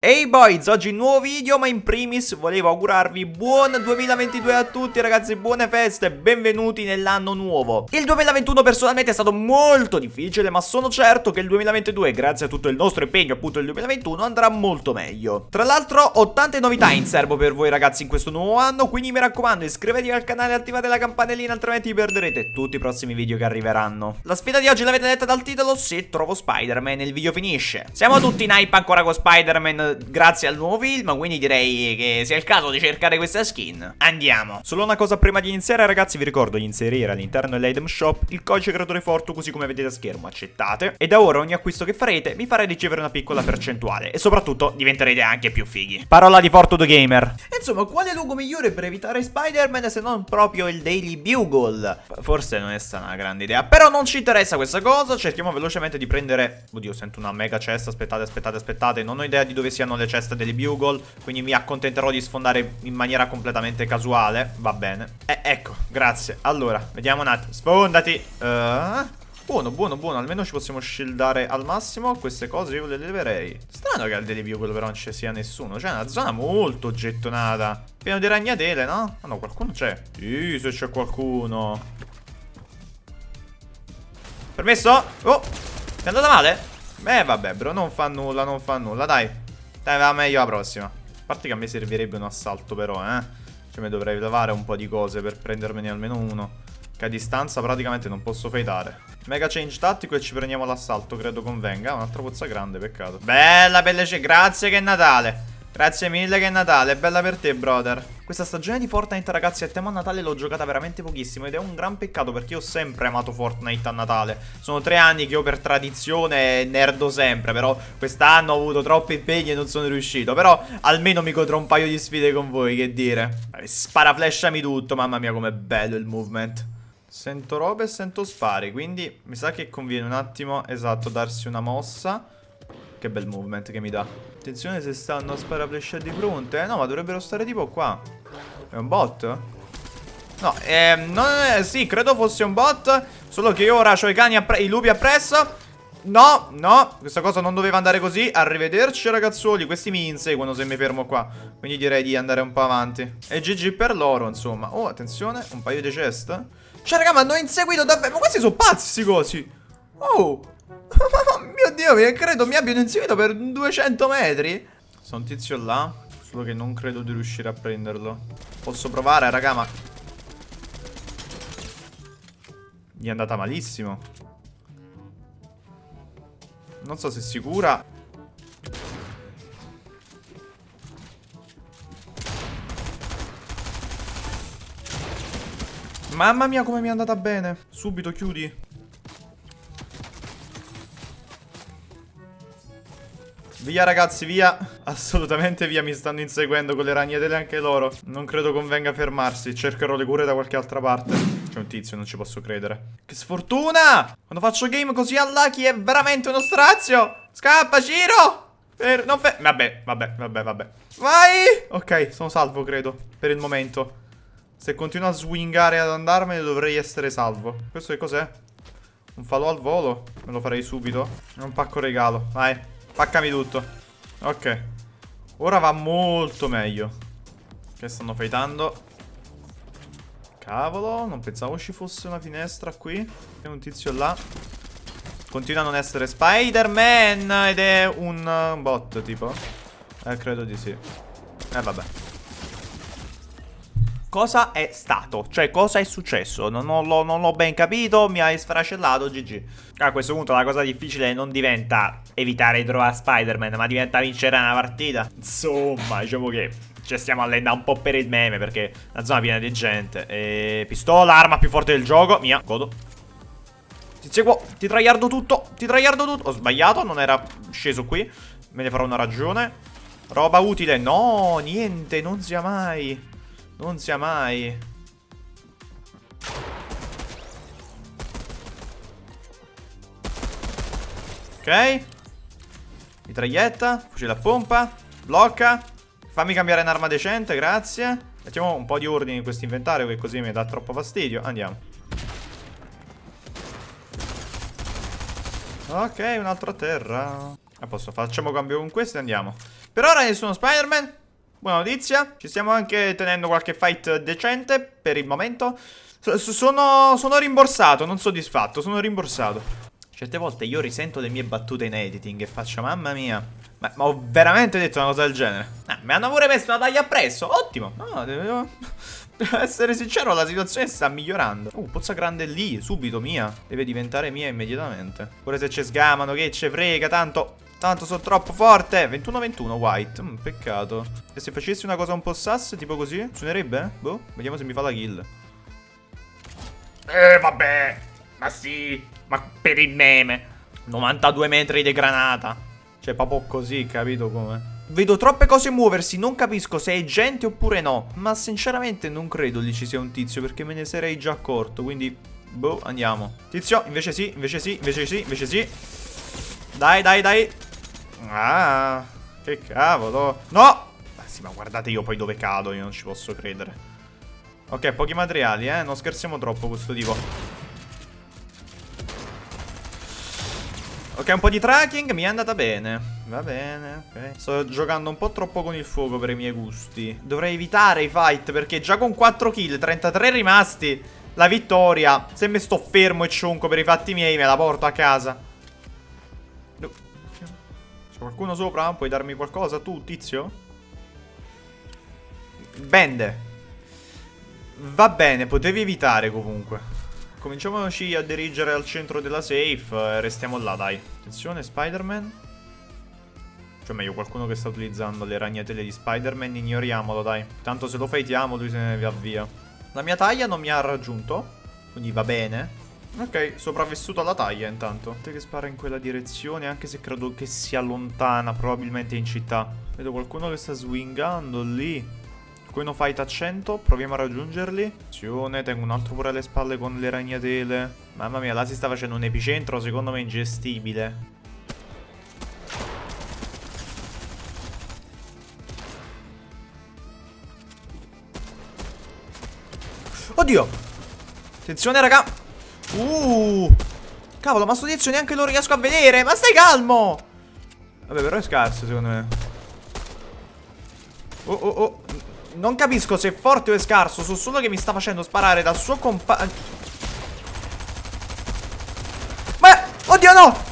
Ehi hey boys, oggi nuovo video ma in primis volevo augurarvi buon 2022 a tutti ragazzi, buone feste, benvenuti nell'anno nuovo. Il 2021 personalmente è stato molto difficile ma sono certo che il 2022 grazie a tutto il nostro impegno appunto il 2021 andrà molto meglio. Tra l'altro ho tante novità in serbo per voi ragazzi in questo nuovo anno quindi mi raccomando iscrivetevi al canale e attivate la campanellina altrimenti perderete tutti i prossimi video che arriveranno. La sfida di oggi l'avete letta dal titolo, se trovo Spider-Man il video finisce. Siamo tutti in hype ancora con Spider-Man grazie al nuovo film, quindi direi che sia il caso di cercare questa skin. Andiamo. Solo una cosa prima di iniziare, ragazzi, vi ricordo di inserire all'interno dell'item shop il codice creatore Fortu, così come vedete a schermo, accettate. E da ora ogni acquisto che farete vi farà ricevere una piccola percentuale e soprattutto diventerete anche più fighi. Parola di Fortu the Gamer. Insomma, quale luogo migliore per evitare Spider-Man se non proprio il Daily Bugle? Forse non è stata una grande idea, però non ci interessa questa cosa, cerchiamo velocemente di prendere... Oddio, sento una mega cesta, aspettate, aspettate, aspettate, non ho idea di dove siano le ceste delle bugle Quindi mi accontenterò di sfondare in maniera completamente casuale Va bene. Eh, Ecco, grazie. Allora, vediamo un attimo. Sfondati! Uh, Buono, buono, buono Almeno ci possiamo shieldare al massimo Queste cose io le leverei. Strano che al delle bugle però non ci sia nessuno Cioè è una zona molto gettonata. Pieno di ragnatele, no? Ah no, qualcuno c'è. Sì, se c'è qualcuno. Permesso? Oh, è andata male? Beh, vabbè, bro, non fa nulla, non fa nulla, dai dai, va meglio la prossima. A parte che a me servirebbe un assalto però, eh. Cioè mi dovrei levare un po' di cose per prendermene almeno uno. Che a distanza praticamente non posso fightare. Mega change tattico e ci prendiamo l'assalto, credo convenga. Un'altra pozza grande, peccato. Bella pelle, grazie che è Natale. Grazie mille che è Natale, bella per te brother Questa stagione di Fortnite ragazzi a tema Natale l'ho giocata veramente pochissimo Ed è un gran peccato perché io ho sempre amato Fortnite a Natale. Sono tre anni che io per tradizione nerdo sempre Però quest'anno ho avuto troppi impegni e non sono riuscito. Però almeno mi godrò un paio di sfide con voi, che dire. Sparaflashami tutto, mamma mia com'è bello il movement. Sento robe e sento spari Quindi mi sa che conviene un attimo, esatto, darsi una mossa che bel movement che mi dà. Attenzione se stanno a sparaflescia di fronte. Eh, no, ma dovrebbero stare tipo qua. È un bot? No, ehm, non è, sì, credo fosse un bot. Solo che io ora ho i cani, i lupi appresso. No, no, questa cosa non doveva andare così Arrivederci ragazzuoli, questi mi inseguono se mi fermo qua Quindi direi di andare un po' avanti E GG per loro, insomma Oh, attenzione, un paio di chest Cioè raga, ma hanno inseguito davvero Ma questi sono pazzi cosi Oh Oh mio dio, credo mi abbiano inseguito per 200 metri. Sono un tizio là, solo che non credo di riuscire a prenderlo. Posso provare, raga, ma... Gli è andata malissimo. Non so se è sicura. Mamma mia come mi è andata bene. Subito chiudi. Via ragazzi, via. Assolutamente via, mi stanno inseguendo con le ragnatele anche loro. Non credo convenga fermarsi. Cercherò le cure da qualche altra parte. C'è un tizio, non ci posso credere. Che sfortuna! Quando faccio game così unlucky è veramente uno strazio. Scappa, Ciro! Per... Non fe... Vabbè, vabbè, vabbè, vabbè. Vai! Ok, sono salvo credo. Per il momento. Se continuo a swingare ad andarmene dovrei essere salvo. Questo che cos'è? Un falò al volo? Me lo farei subito? È un pacco regalo. Vai Paccami tutto. Ok. Ora va molto meglio. Che stanno fightando. Cavolo, non pensavo ci fosse una finestra qui. C'è un tizio là. Continua a non essere Spider-Man ed è un uh, bot tipo. Eh, credo di sì. Eh, vabbè. Cosa è stato? Cioè, cosa è successo? Non, l'ho ben capito, mi hai sfracellato, GG. A questo punto la cosa difficile non diventa evitare di trovare Spider-Man, ma diventa vincere una partita. Insomma, diciamo che ci stiamo allenando un po' per il meme, perché la zona è piena di gente. E pistola, arma più forte del gioco. Mia, godo. Ti seguo, ti traiardo tutto, ti traiardo tutto. Ho sbagliato, non era sceso qui. Me ne farò una ragione. Roba utile. No, niente, non sia mai. Non sia mai. Ok. Mitraglietta. Fucile a pompa. Blocca. Fammi cambiare un'arma decente, grazie. Mettiamo un po' di ordine in questo inventario che così mi dà troppo fastidio. Andiamo. Ok, un altro a terra. A posto, facciamo cambio con questo e andiamo. Per ora nessuno Spider-Man. Buona notizia. Ci stiamo anche tenendo qualche fight decente per il momento. sono, sono rimborsato, non soddisfatto, sono rimborsato. Certe volte io risento le mie battute in editing e faccio, mamma mia. Ma, ma ho veramente detto una cosa del genere. Ah, mi hanno pure messo una taglia appresso. Ottimo. No, devo... Devo essere sincero, la situazione sta migliorando. Uh, pozza grande lì, subito mia. Deve diventare mia immediatamente. Pure se ci sgamano, che ce frega, tanto... Tanto sono troppo forte 21-21 white mm, Peccato E se facessi una cosa un po' sass Tipo così Suonerebbe? Boh Vediamo se mi fa la kill Eh vabbè Ma sì Ma per il meme 92 metri di granata Cioè proprio così capito come Vedo troppe cose muoversi Non capisco se è gente oppure no Ma sinceramente non credo lì ci sia un tizio Perché me ne sarei già accorto Quindi Boh andiamo Tizio invece sì Invece sì Invece sì Invece sì Dai dai dai Ah, che cavolo. No! Ma sì, ma guardate io poi dove cado, io non ci posso credere. Ok, pochi materiali, eh. Non scherziamo troppo questo tipo. Ok, un po' di tracking, mi è andata bene. Va bene, ok. Sto giocando un po' troppo con il fuoco per i miei gusti. Dovrei evitare i fight, perché già con 4 kill, 33 rimasti, la vittoria. Se mi sto fermo e cionco per i fatti miei, me la porto a casa. C'è qualcuno sopra? Puoi darmi qualcosa tu, tizio? Bende. Va bene, potevi evitare comunque. Cominciamoci a dirigere al centro della safe e restiamo là, dai. Attenzione, Spider-Man. Cioè, meglio, qualcuno che sta utilizzando le ragnatele di Spider-Man, ignoriamolo, dai. Tanto se lo fightiamo, lui se ne va via. La mia taglia non mi ha raggiunto, quindi va bene. Ok, sopravvissuto alla taglia intanto. Te che spara in quella direzione, anche se credo che sia lontana, probabilmente in città. Vedo qualcuno che sta swingando lì. Qualcuno fight a 100, proviamo a raggiungerli. Attenzione, tengo un altro pure alle spalle con le ragnatele. Mamma mia, là si sta facendo un epicentro, secondo me ingestibile. Oddio! Attenzione, raga! Uh Cavolo ma sto tizio neanche lo riesco a vedere Ma stai calmo Vabbè però è scarso secondo me Oh oh oh Non capisco se è forte o è scarso So solo che mi sta facendo sparare dal suo compagno Ma Oddio no